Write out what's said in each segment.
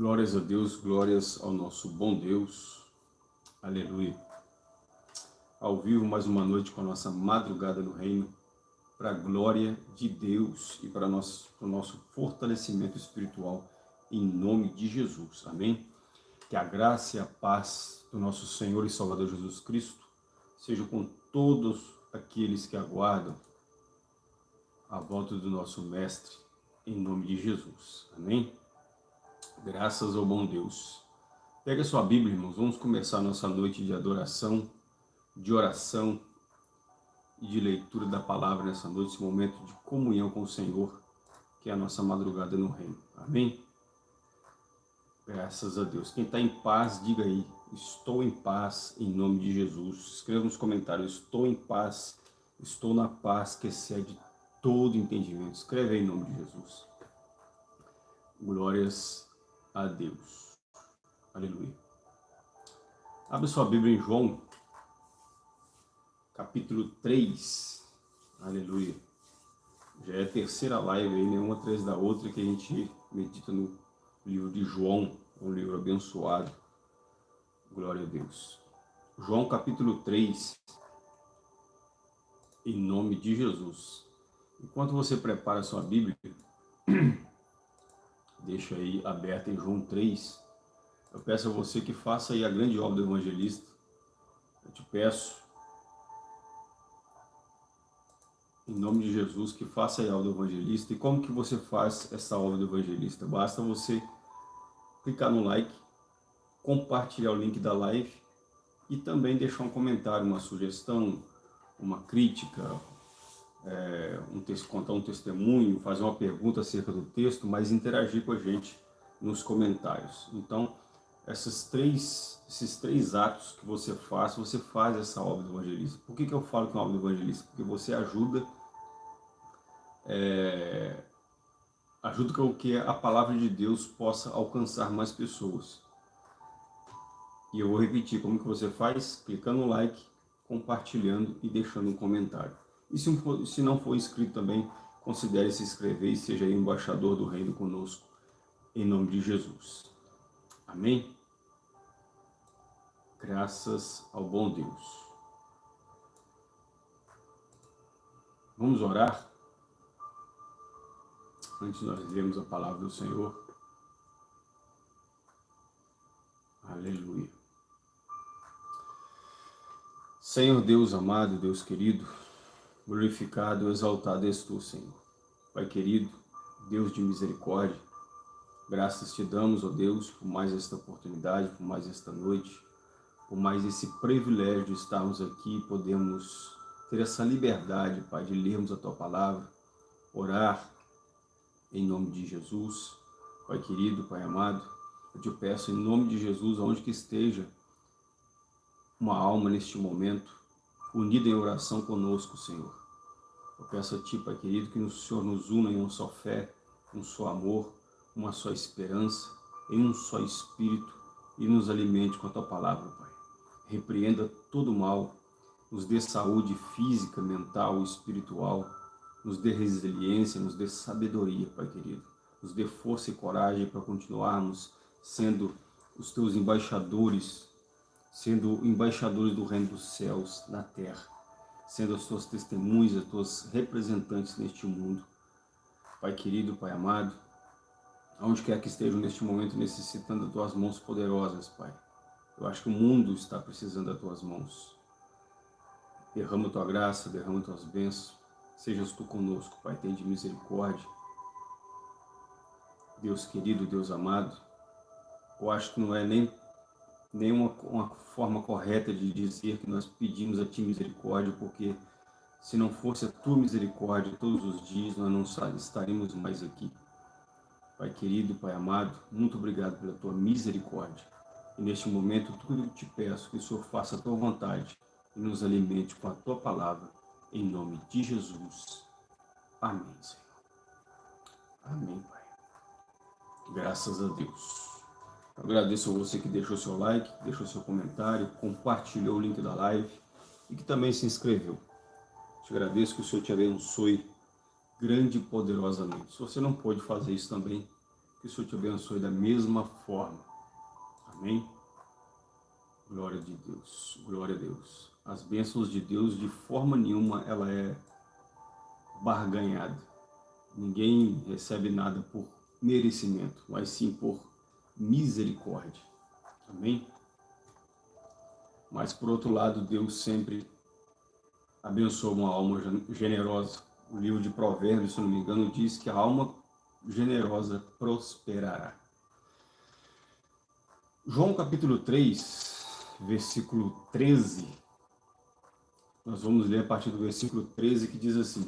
Glórias a Deus, glórias ao nosso bom Deus. Aleluia. Ao vivo, mais uma noite com a nossa madrugada no reino, para a glória de Deus e para, o nosso fortalecimento espiritual, em nome de Jesus. Amém? Que a graça e a paz do nosso Senhor e Salvador Jesus Cristo seja com todos aqueles que aguardam a volta do nosso Mestre, em nome de Jesus. Amém? Graças ao bom Deus. Pega sua Bíblia, irmãos. Vamos começar nossa noite de adoração, de oração e de leitura da palavra nessa noite, esse momento de comunhão com o Senhor, que é a nossa madrugada no reino. Amém? Graças a Deus. Quem está em paz, diga aí, estou em paz em nome de Jesus. Escreva nos comentários, estou em paz, estou na paz que excede todo entendimento. Escreve aí em nome de Jesus. Glórias a Deus. Aleluia. Abre sua Bíblia em João, capítulo 3. Aleluia. Já é a terceira live aí, nenhuma atrás da outra, que a gente medita no livro de João, um livro abençoado. Glória a Deus. João capítulo 3, em nome de Jesus. Enquanto você prepara sua Bíblia, deixa aí aberta em João 3. Eu peço a você que faça aí a grande obra do evangelista. Eu te peço, em nome de Jesus, que faça aí a obra do evangelista. E como que você faz essa obra do evangelista? Basta você clicar no like, compartilhar o link da live e também deixar um comentário, uma sugestão, uma crítica, é, um texto, contar um testemunho, fazer uma pergunta acerca do texto, mas interagir com a gente nos comentários. Então, esses três, esses três atos que você faz, você faz essa obra do evangelista. Por que, que eu falo que é uma obra do evangelista? Porque você ajuda, é, ajuda com que a palavra de Deus possa alcançar mais pessoas. E eu vou repetir como que você faz, clicando no like, compartilhando e deixando um comentário. E se, for, se não for inscrito também, considere se inscrever e seja embaixador do reino conosco, em nome de Jesus. Amém? Graças ao bom Deus. Vamos orar? Antes nós lermos a palavra do Senhor. Aleluia. Senhor Deus amado, Deus querido, glorificado, exaltado és tu, Senhor. Pai querido, Deus de misericórdia, graças te damos, ó Deus, por mais esta oportunidade, por mais esta noite, por mais esse privilégio de estarmos aqui, podemos ter essa liberdade, Pai, de lermos a Tua Palavra, orar em nome de Jesus. Pai querido, Pai amado, eu te peço em nome de Jesus, aonde que esteja uma alma neste momento, unida em oração conosco, Senhor. Eu peço a Ti, Pai querido, que o Senhor nos una em uma só fé, um só amor, uma só esperança, em um só Espírito e nos alimente com a Tua Palavra, Pai. Repreenda todo mal, nos dê saúde física, mental, espiritual, nos dê resiliência, nos dê sabedoria, Pai querido. Nos dê força e coragem para continuarmos sendo os Teus embaixadores, sendo embaixadores do reino dos céus na terra sendo as tuas testemunhas, as tuas representantes neste mundo. Pai querido, Pai amado, aonde quer que estejam neste momento necessitando das tuas mãos poderosas, Pai. Eu acho que o mundo está precisando das tuas mãos. Derrama tua graça, derrama as tuas bênçãos. Sejas tu conosco, Pai, tem de misericórdia. Deus querido, Deus amado, eu acho que não é nem nenhuma uma forma correta de dizer que nós pedimos a Ti misericórdia, porque se não fosse a Tua misericórdia todos os dias, nós não estaríamos mais aqui. Pai querido, Pai amado, muito obrigado pela Tua misericórdia. E neste momento, tudo que te peço, que o Senhor faça a Tua vontade e nos alimente com a Tua palavra, em nome de Jesus. Amém, Senhor. Amém, Pai. Graças a Deus. Agradeço a você que deixou seu like, deixou seu comentário, compartilhou o link da live e que também se inscreveu. Te agradeço que o Senhor te abençoe grande e poderosamente. Se você não pode fazer isso também, que o Senhor te abençoe da mesma forma. Amém? Glória de Deus, glória a Deus. As bênçãos de Deus, de forma nenhuma, ela é barganhada. Ninguém recebe nada por merecimento, mas sim por misericórdia. Amém? Mas, por outro lado, Deus sempre abençoa uma alma generosa. O livro de Provérbios, se não me engano, diz que a alma generosa prosperará. João capítulo 3, versículo 13. Nós vamos ler a partir do versículo 13 que diz assim: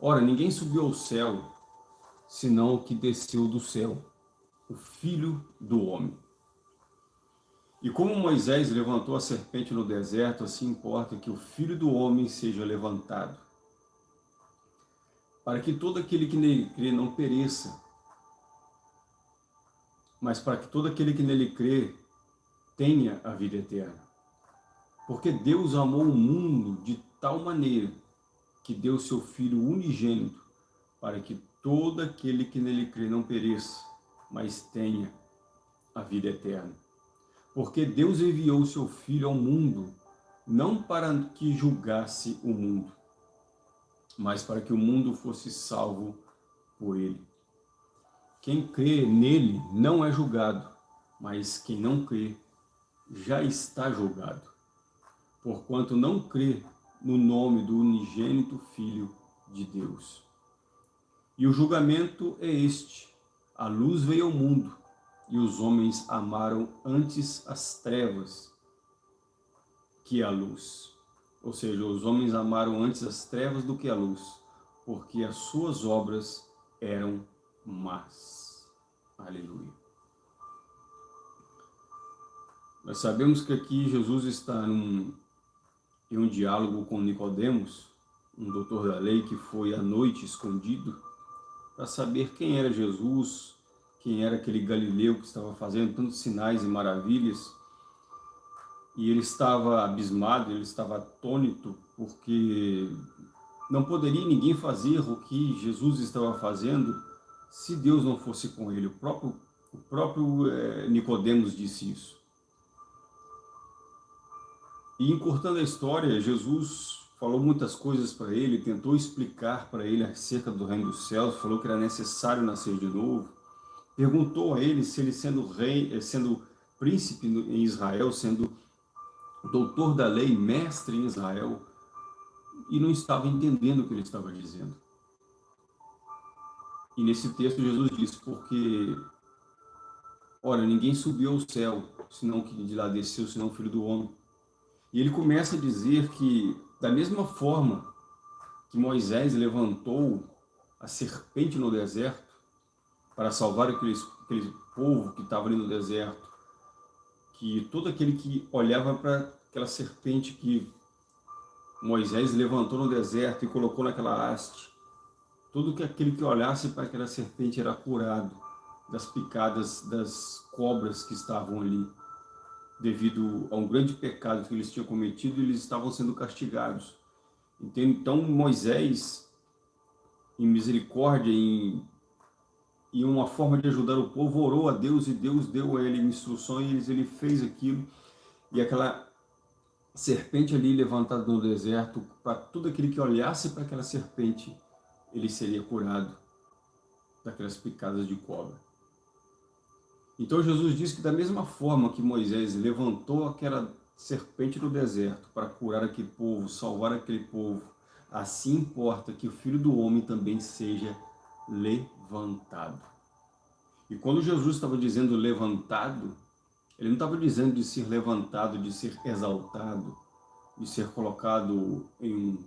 Ora, ninguém subiu ao céu, senão o que desceu do céu, o Filho do Homem. E como Moisés levantou a serpente no deserto, assim importa que o Filho do Homem seja levantado, para que todo aquele que nele crê não pereça, mas para que todo aquele que nele crê tenha a vida eterna. Porque Deus amou o mundo de tal maneira que deu seu Filho unigênito, para que todo aquele que nele crê não pereça, mas tenha a vida eterna. Porque Deus enviou o seu Filho ao mundo, não para que julgasse o mundo, mas para que o mundo fosse salvo por ele. Quem crê nele não é julgado, mas quem não crê já está julgado, porquanto não crê no nome do unigênito Filho de Deus. E o julgamento é este, a luz veio ao mundo, e os homens amaram antes as trevas que a luz. Ou seja, os homens amaram antes as trevas do que a luz, porque as suas obras eram más. Aleluia. Nós sabemos que aqui Jesus está num, em um diálogo com Nicodemos, um doutor da lei que foi à noite escondido, para saber quem era Jesus, quem era aquele Galileu que estava fazendo tantos sinais e maravilhas. E ele estava abismado, ele estava atônito, porque não poderia ninguém fazer o que Jesus estava fazendo se Deus não fosse com ele. O próprio, o próprio é, Nicodemos disse isso. E encurtando a história, Jesus falou muitas coisas para ele, tentou explicar para ele acerca do reino dos céus, falou que era necessário nascer de novo, perguntou a ele se ele sendo rei, eh, sendo príncipe em Israel, sendo doutor da lei, mestre em Israel, e não estava entendendo o que ele estava dizendo. E nesse texto Jesus diz, porque, olha, ninguém subiu ao céu, senão que de lá desceu, senão o Filho do Homem. E ele começa a dizer que, da mesma forma que Moisés levantou a serpente no deserto, para salvar aquele, aquele povo que estava ali no deserto, que todo aquele que olhava para aquela serpente que Moisés levantou no deserto e colocou naquela haste, todo que aquele que olhasse para aquela serpente era curado das picadas das cobras que estavam ali, devido a um grande pecado que eles tinham cometido eles estavam sendo castigados. Então Moisés, em misericórdia, em e uma forma de ajudar o povo, orou a Deus e Deus deu a ele instruções, ele fez aquilo, e aquela serpente ali levantada no deserto, para todo aquele que olhasse para aquela serpente, ele seria curado daquelas picadas de cobra. Então Jesus disse que da mesma forma que Moisés levantou aquela serpente no deserto para curar aquele povo, salvar aquele povo, assim importa que o Filho do Homem também seja levantado. E quando Jesus estava dizendo levantado, ele não estava dizendo de ser levantado, de ser exaltado, de ser colocado em um,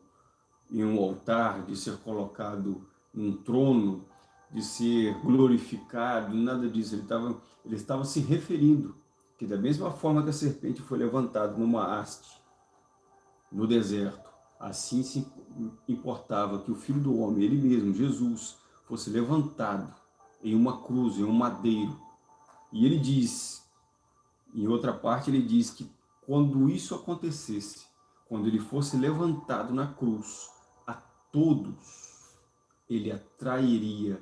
em um altar, de ser colocado em um trono, de ser glorificado, nada disso. Ele estava, ele estava se referindo que da mesma forma que a serpente foi levantada numa haste, no deserto, assim se importava que o Filho do Homem, ele mesmo, Jesus, fosse levantado em uma cruz, em um madeiro. E ele diz, em outra parte ele diz que quando isso acontecesse, quando ele fosse levantado na cruz, a todos ele atrairia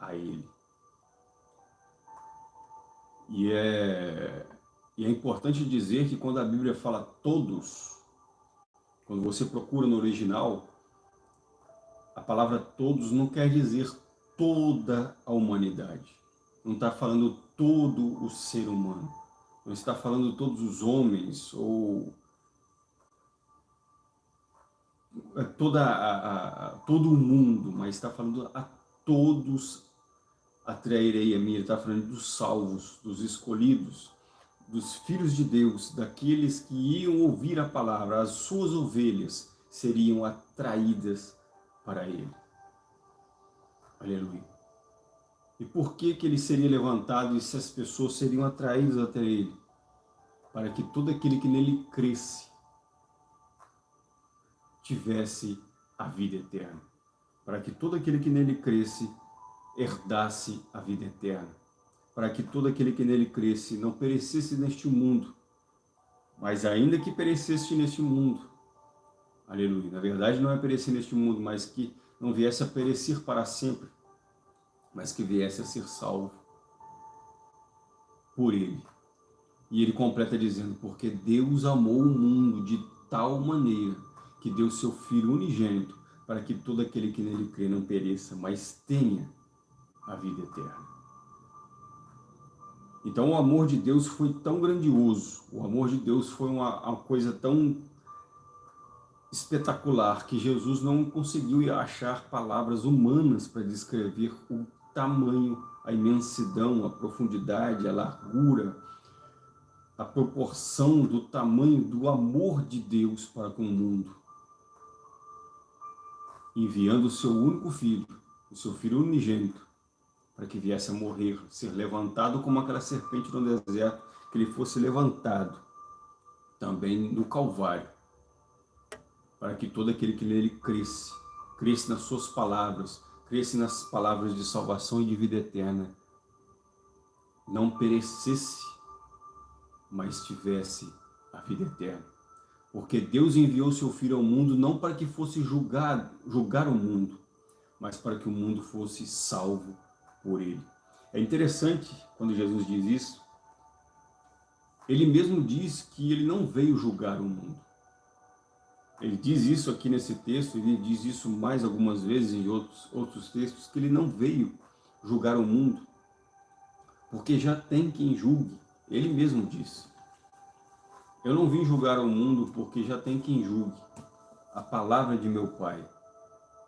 a ele. E é, e é importante dizer que quando a Bíblia fala todos, quando você procura no original, a palavra todos não quer dizer toda a humanidade. Não está falando todo o ser humano. Não está falando todos os homens ou é toda a, a, todo o mundo, mas está falando a todos atrairei a mim. Ele está falando dos salvos, dos escolhidos, dos filhos de Deus, daqueles que iam ouvir a palavra, as suas ovelhas seriam atraídas para ele. Aleluia. E por que que ele seria levantado e essas pessoas seriam atraídas até ele? Para que todo aquele que nele cresce tivesse a vida eterna. Para que todo aquele que nele cresce herdasse a vida eterna. Para que todo aquele que nele cresce não perecesse neste mundo, mas ainda que perecesse neste mundo, aleluia, na verdade não é perecer neste mundo, mas que não viesse a perecer para sempre, mas que viesse a ser salvo por ele. E ele completa dizendo, porque Deus amou o mundo de tal maneira que deu seu Filho unigênito para que todo aquele que nele crê não pereça, mas tenha a vida eterna. Então o amor de Deus foi tão grandioso, o amor de Deus foi uma, uma coisa tão espetacular que Jesus não conseguiu achar palavras humanas para descrever o tamanho, a imensidão, a profundidade, a largura, a proporção do tamanho do amor de Deus para com o mundo. Enviando o seu único filho, o seu filho unigênito, para que viesse a morrer, ser levantado como aquela serpente no deserto, que ele fosse levantado também no Calvário, para que todo aquele que nele cresce, cresce nas suas palavras, cresce nas palavras de salvação e de vida eterna, não perecesse, mas tivesse a vida eterna. Porque Deus enviou seu Filho ao mundo não para que fosse julgar, julgar o mundo, mas para que o mundo fosse salvo por ele. É interessante quando Jesus diz isso, ele mesmo diz que ele não veio julgar o mundo. Ele diz isso aqui nesse texto, ele diz isso mais algumas vezes em outros, outros textos, que ele não veio julgar o mundo, porque já tem quem julgue. Ele mesmo disse. Eu não vim julgar o mundo porque já tem quem julgue. A palavra de meu Pai,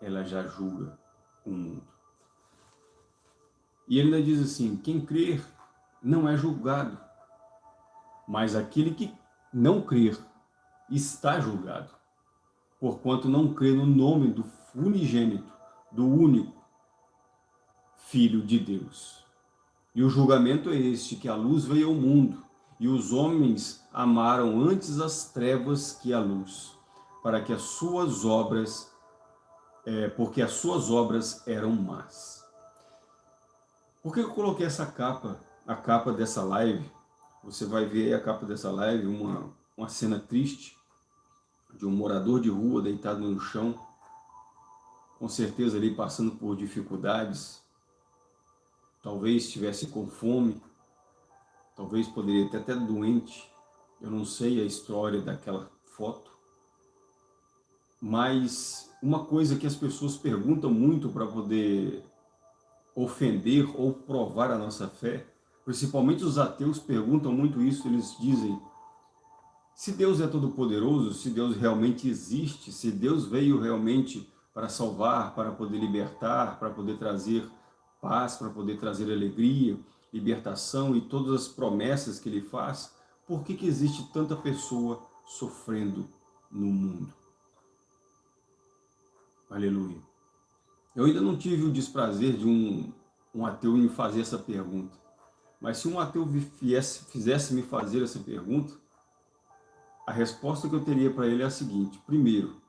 ela já julga o mundo. E ele ainda diz assim, quem crer não é julgado, mas aquele que não crer está julgado porquanto não crê no nome do unigênito, do único Filho de Deus. E o julgamento é este, que a luz veio ao mundo, e os homens amaram antes as trevas que a luz, para que as suas obras, é, porque as suas obras eram más. Por que eu coloquei essa capa, a capa dessa live? Você vai ver a capa dessa live, uma, uma cena triste, de um morador de rua deitado no chão, com certeza ali passando por dificuldades, talvez estivesse com fome, talvez poderia ter até doente, eu não sei a história daquela foto, mas uma coisa que as pessoas perguntam muito para poder ofender ou provar a nossa fé, principalmente os ateus perguntam muito isso, eles dizem, se Deus é todo-poderoso, se Deus realmente existe, se Deus veio realmente para salvar, para poder libertar, para poder trazer paz, para poder trazer alegria, libertação e todas as promessas que Ele faz, por que, que existe tanta pessoa sofrendo no mundo? Aleluia. Eu ainda não tive o desprazer de um, um ateu me fazer essa pergunta, mas se um ateu fizesse me fazer essa pergunta, a resposta que eu teria para ele é a seguinte. Primeiro,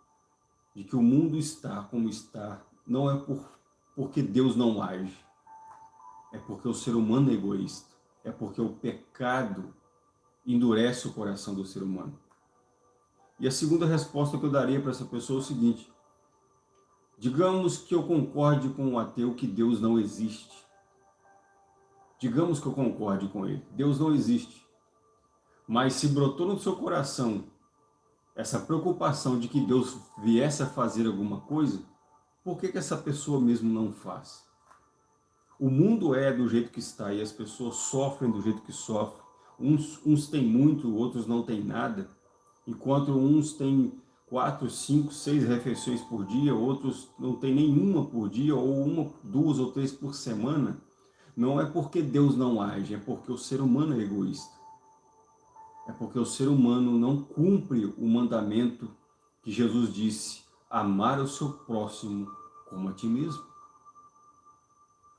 de que o mundo está como está, não é por, porque Deus não age. É porque o ser humano é egoísta. É porque o pecado endurece o coração do ser humano. E a segunda resposta que eu daria para essa pessoa é o seguinte. Digamos que eu concorde com o ateu que Deus não existe. digamos que eu concorde com ele, Deus não existe. Mas se brotou no seu coração essa preocupação de que Deus viesse a fazer alguma coisa, por que, que essa pessoa mesmo não faz? O mundo é do jeito que está e as pessoas sofrem do jeito que sofrem. Uns, uns têm muito, outros não têm nada. Enquanto uns têm quatro, cinco, seis refeições por dia, outros não têm nenhuma por dia, ou uma, duas ou três por semana. Não é porque Deus não age, é porque o ser humano é egoísta. É porque o ser humano não cumpre o mandamento que Jesus disse, amar o seu próximo como a ti mesmo.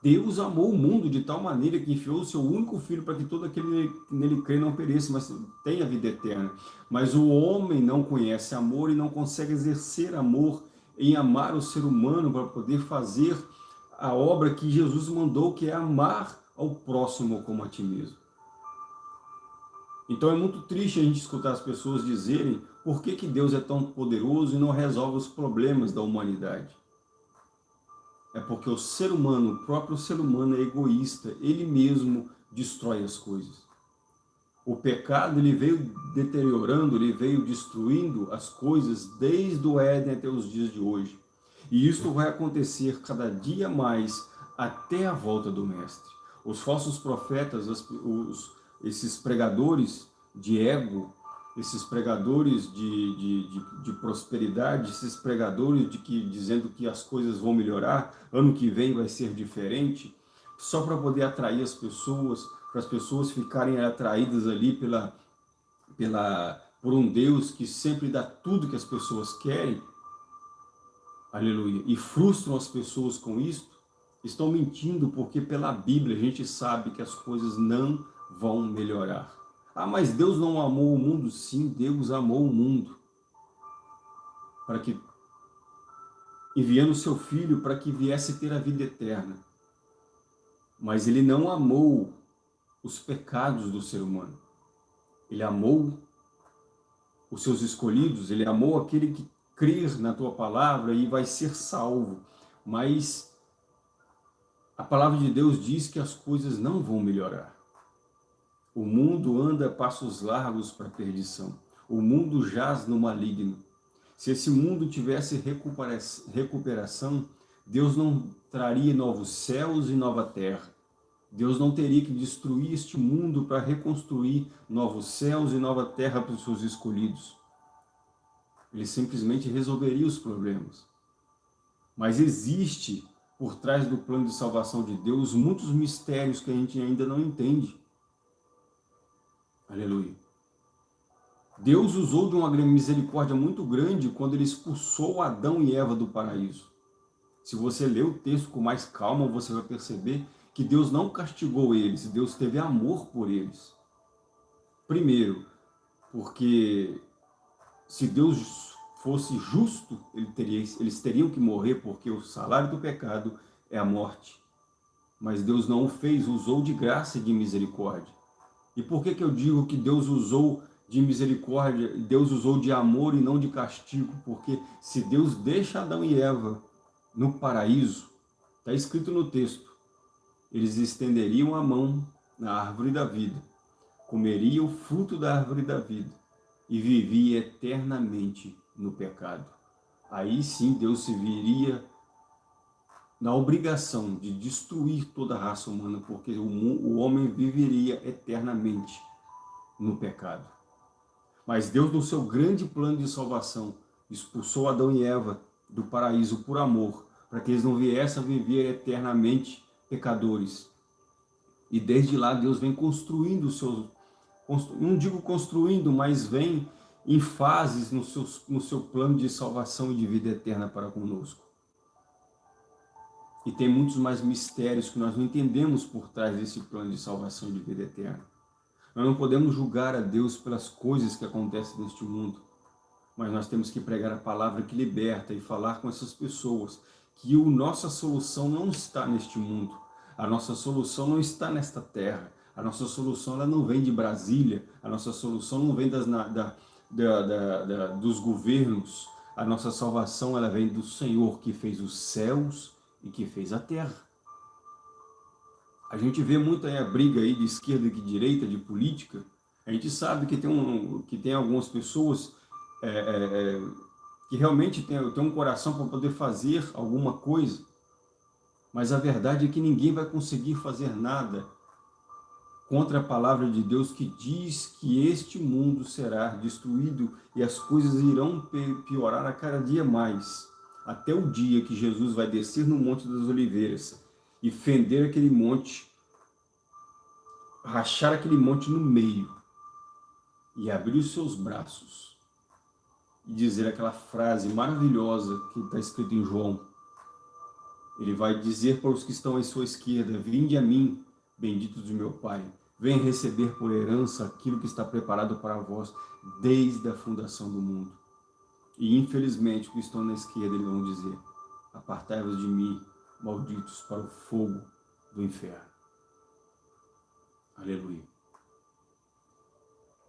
Deus amou o mundo de tal maneira que enfiou o seu único filho para que todo aquele que nele crê não pereça, mas tenha vida eterna. Mas o homem não conhece amor e não consegue exercer amor em amar o ser humano para poder fazer a obra que Jesus mandou, que é amar ao próximo como a ti mesmo. Então é muito triste a gente escutar as pessoas dizerem por que, que Deus é tão poderoso e não resolve os problemas da humanidade. É porque o ser humano, o próprio ser humano é egoísta, ele mesmo destrói as coisas. O pecado ele veio deteriorando, ele veio destruindo as coisas desde o Éden até os dias de hoje. E isso vai acontecer cada dia mais até a volta do Mestre. Os falsos profetas, os, esses pregadores de ego, esses pregadores de, de, de, de, prosperidade, esses pregadores de que, dizendo que as coisas vão melhorar, ano que vem vai ser diferente, só para poder atrair as pessoas, para as pessoas ficarem atraídas ali pela, pela, por um Deus que sempre dá tudo que as pessoas querem, aleluia, e frustram as pessoas com isso, estão mentindo, porque pela Bíblia a gente sabe que as coisas não vão melhorar. Ah, mas Deus não amou o mundo? Sim, Deus amou o mundo. Para que, enviando seu Filho para que viesse ter a vida eterna. Mas ele não amou os pecados do ser humano. Ele amou os seus escolhidos, ele amou aquele que crer na tua palavra e vai ser salvo. Mas a palavra de Deus diz que as coisas não vão melhorar. O mundo anda passos largos para a perdição. O mundo jaz no maligno. Se esse mundo tivesse recuperação, Deus não traria novos céus e nova terra. Deus não teria que destruir este mundo para reconstruir novos céus e nova terra para os seus escolhidos. Ele simplesmente resolveria os problemas. Mas existe, por trás do plano de salvação de Deus, muitos mistérios que a gente ainda não entende. Aleluia. Deus usou de uma misericórdia muito grande quando ele expulsou Adão e Eva do paraíso. Se você ler o texto com mais calma, você vai perceber que Deus não castigou eles, Deus teve amor por eles. Primeiro, porque se Deus fosse justo, ele teria, eles teriam que morrer, porque o salário do pecado é a morte. Mas Deus não o fez, usou de graça e de misericórdia. E por que, que eu digo que Deus usou de misericórdia, Deus usou de amor e não de castigo? Porque se Deus deixa Adão e Eva no paraíso, está escrito no texto, eles estenderiam a mão na árvore da vida, comeriam o fruto da árvore da vida e viviam eternamente no pecado. Aí sim Deus se viria na obrigação de destruir toda a raça humana, porque o, homem viveria eternamente no pecado. Mas Deus, no seu grande plano de salvação, expulsou Adão e Eva do paraíso por amor, para que eles não viessem a viver eternamente pecadores. E desde lá Deus vem construindo os seus, não digo construindo, mas vem em fases no seu, no seu plano de salvação e de vida eterna para conosco. E tem muitos mais mistérios que nós não entendemos por trás desse plano de salvação de vida eterna. Nós não podemos julgar a Deus pelas coisas que acontecem neste mundo, mas nós temos que pregar a palavra que liberta e falar com essas pessoas que a nossa solução não está neste mundo, a nossa solução não está nesta terra, a nossa solução ela não vem de Brasília, a nossa solução não vem das, da, da, da, dos governos, a nossa salvação ela vem do Senhor que fez os céus e que fez a terra. A gente vê muito aí a briga aí de esquerda e de direita, de política. A gente sabe que tem, um, que tem algumas pessoas é, é, é que realmente tem, tem um coração para poder fazer alguma coisa, mas a verdade é que ninguém vai conseguir fazer nada contra a palavra de Deus que diz que este mundo será destruído e as coisas irão piorar a cada dia mais, até o dia que Jesus vai descer no Monte das Oliveiras e fender aquele monte, rachar aquele monte no meio e abrir os seus braços e dizer aquela frase maravilhosa que está escrita em João. Ele vai dizer para os que estão à sua esquerda, vinde a mim, benditos de meu Pai, vem receber por herança aquilo que está preparado para vós desde a fundação do mundo. E infelizmente, os que estão na esquerda, eles vão dizer, apartai-vos de mim, malditos, para o fogo do inferno. Aleluia.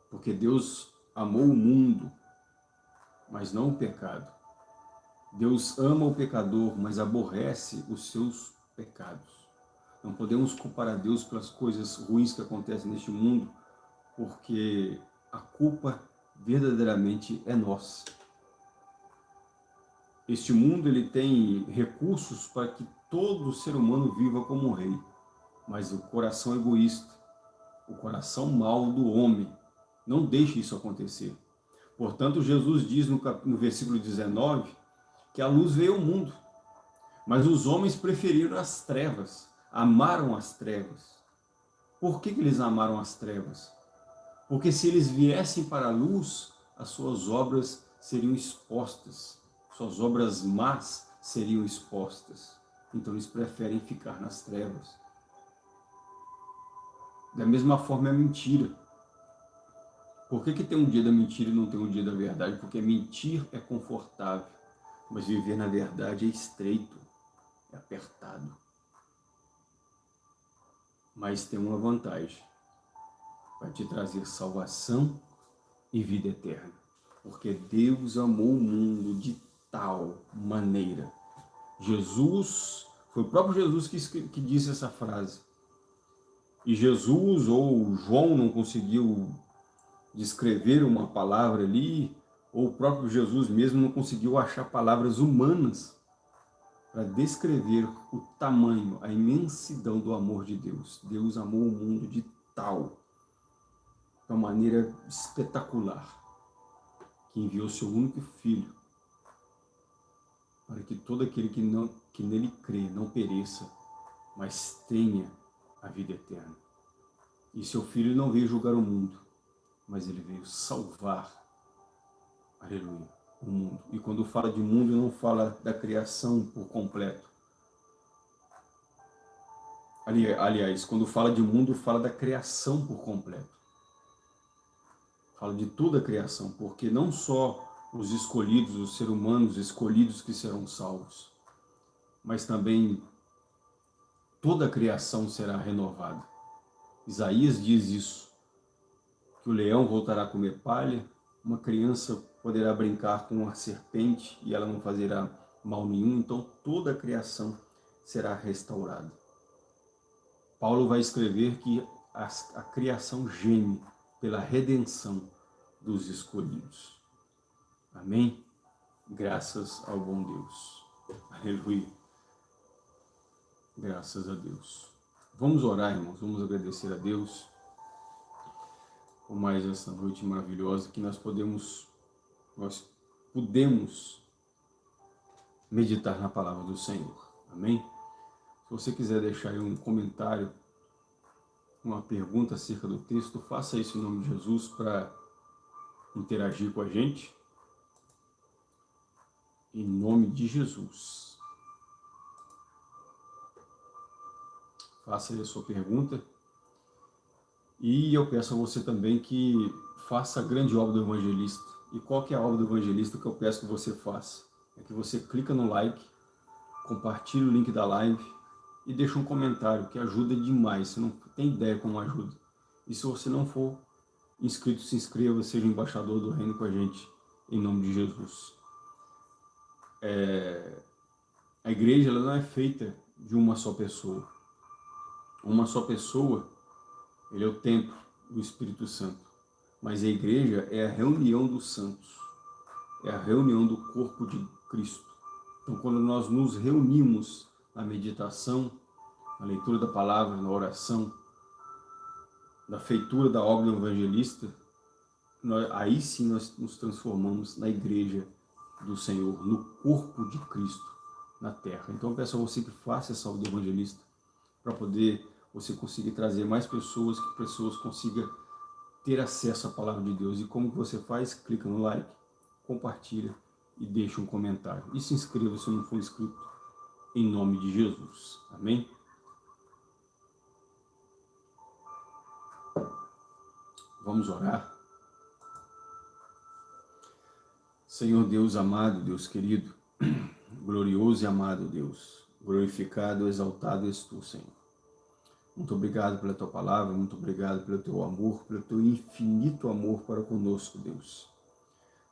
Porque Deus amou o mundo, mas não o pecado. Deus ama o pecador, mas aborrece os seus pecados. Não podemos culpar a Deus pelas coisas ruins que acontecem neste mundo, porque a culpa verdadeiramente é nossa. Este mundo ele tem recursos para que todo ser humano viva como um rei, mas o coração egoísta, o coração mau do homem, não deixe isso acontecer. Portanto, Jesus diz no, no versículo 19 que a luz veio ao mundo, mas os homens preferiram as trevas amaram as trevas. Por que, que eles amaram as trevas? Porque se eles viessem para a luz, as suas obras seriam expostas, suas obras más seriam expostas. Então eles preferem ficar nas trevas. Da mesma forma é mentira. Por que, que tem um dia da mentira e não tem um dia da verdade? Porque mentir é confortável, mas viver na verdade é estreito, é apertado mas tem uma vantagem. Vai te trazer salvação e vida eterna. Porque Deus amou o mundo de tal maneira. Jesus, foi o próprio Jesus que, que disse essa frase. E Jesus ou João não conseguiu descrever uma palavra ali, ou o próprio Jesus mesmo não conseguiu achar palavras humanas para descrever o tamanho, a imensidão do amor de Deus. Deus amou o mundo de tal, de uma maneira espetacular, que enviou seu único filho, para que todo aquele que, não, que nele crê não pereça, mas tenha a vida eterna. E seu filho não veio julgar o mundo, mas ele veio salvar. Aleluia o mundo. E quando fala de mundo, não fala da criação por completo. Ali, aliás, quando fala de mundo, fala da criação por completo. Fala de toda a criação, porque não só os escolhidos, os seres humanos escolhidos que serão salvos, mas também toda a criação será renovada. Isaías diz isso, que o leão voltará a comer palha, uma criança poderá brincar com a serpente e ela não fazerá mal nenhum, então toda a criação será restaurada. Paulo vai escrever que a, a criação geme pela redenção dos escolhidos. Amém? Graças ao bom Deus. Aleluia. Graças a Deus. Vamos orar, irmãos. Vamos agradecer a Deus por mais essa noite maravilhosa que nós podemos nós podemos meditar na palavra do Senhor. Amém? Se você quiser deixar aí um comentário, uma pergunta acerca do texto, faça isso em nome de Jesus para interagir com a gente. Em nome de Jesus. Faça aí a sua pergunta. E eu peço a você também que faça a grande obra do evangelista e qual que é a obra do evangelista que eu peço que você faça? É que você clica no like, compartilhe o link da live e deixa um comentário, que ajuda demais. Você não tem ideia como ajuda. E se você não for inscrito, se inscreva, seja embaixador do reino com a gente, em nome de Jesus. É... A igreja ela não é feita de uma só pessoa. uma só pessoa, ele é o templo do Espírito Santo. Mas a igreja é a reunião dos santos, é a reunião do corpo de Cristo. Então, quando nós nos reunimos na meditação, na leitura da palavra, na oração, na feitura da obra evangelista, nós, aí sim nós nos transformamos na igreja do Senhor, no corpo de Cristo na terra. Então eu peço a você que faça essa do evangelista para poder você conseguir trazer mais pessoas, que pessoas consigam ter acesso à palavra de Deus. E como que você faz? Clica no like, compartilha e deixa um comentário. E se inscreva se não for inscrito, em nome de Jesus. Amém? Vamos orar. Senhor Deus amado, Deus querido, glorioso e amado Deus, glorificado, exaltado és tu, Senhor. Muito obrigado pela tua palavra, muito obrigado pelo teu amor, pelo teu infinito amor para conosco, Deus.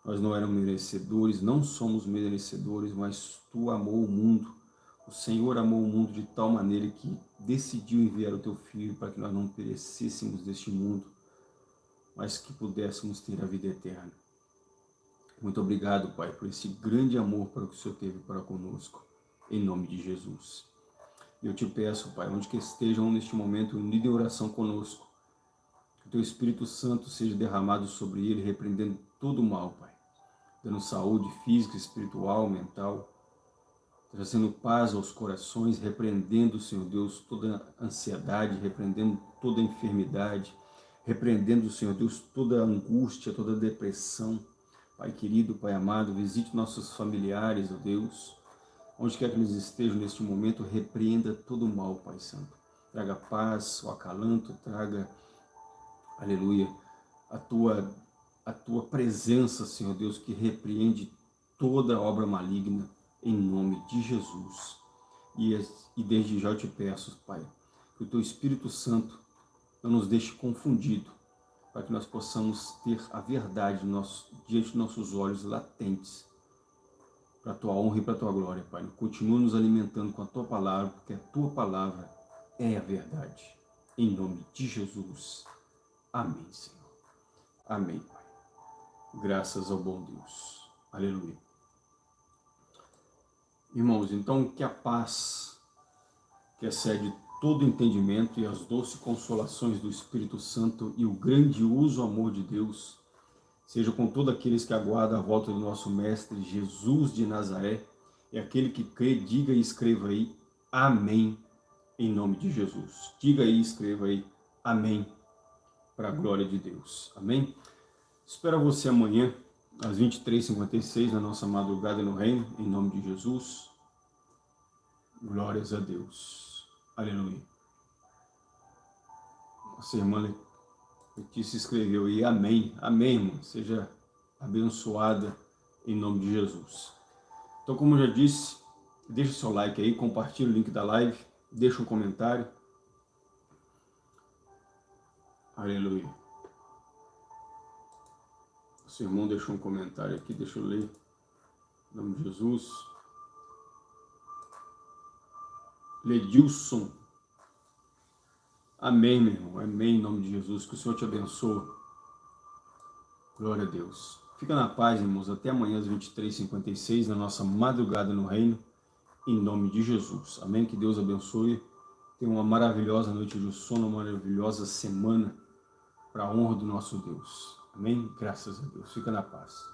Nós não éramos merecedores, não somos merecedores, mas tu amou o mundo. O Senhor amou o mundo de tal maneira que decidiu enviar o teu Filho para que nós não perecêssemos deste mundo, mas que pudéssemos ter a vida eterna. Muito obrigado, Pai, por esse grande amor para que o Senhor teve para conosco, em nome de Jesus. Eu te peço, Pai, onde que estejam neste momento unidos em oração conosco, que o Teu Espírito Santo seja derramado sobre ele, repreendendo todo o mal, Pai, dando saúde física, espiritual, mental, trazendo paz aos corações, repreendendo, Senhor Deus, toda ansiedade, repreendendo toda enfermidade, repreendendo, Senhor Deus, toda angústia, toda depressão. Pai querido, Pai amado, visite nossos familiares, ó Deus, onde quer que eles estejam neste momento, repreenda todo o mal, Pai Santo. Traga paz, o acalanto, traga, aleluia, a tua, a tua presença, Senhor Deus, que repreende toda obra maligna, em nome de Jesus. E, e desde já eu te peço, Pai, que o Teu Espírito Santo não nos deixe confundido, para que nós possamos ter a verdade nosso, diante de nossos olhos latentes, para a Tua honra e para a Tua glória, Pai. Continua nos alimentando com a Tua palavra, porque a Tua palavra é a verdade. Em nome de Jesus. Amém, Senhor. Amém, Pai. Graças ao bom Deus. Aleluia. Irmãos, então que a paz que excede todo entendimento e as doces consolações do Espírito Santo e o grandioso amor de Deus seja com todos aqueles que aguardam a volta do nosso Mestre Jesus de Nazaré e aquele que crê, diga e escreva aí, Amém, em nome de Jesus. Diga e escreva aí, Amém, para a glória de Deus. Amém? Espero você amanhã às 23h56, na nossa madrugada no reino, em nome de Jesus. Glórias a Deus. Aleluia. Nossa irmã Letícia escreveu aí, amém. Amém, irmã. Seja abençoada em nome de Jesus. Então, como eu já disse, deixa o seu like aí, compartilha o link da live, deixa um comentário. Aleluia. Seu irmão deixou um comentário aqui, deixa eu ler. Em nome de Jesus. Ledilson. Amém, meu irmão. Amém, em nome de Jesus. Que o Senhor te abençoe. Glória a Deus. Fica na paz, irmãos. Até amanhã às 23h56, na nossa madrugada no reino. Em nome de Jesus. Amém. Que Deus abençoe. Tenha uma maravilhosa noite de sono, uma maravilhosa semana para a honra do nosso Deus. Amém? Graças a Deus. Fica na paz.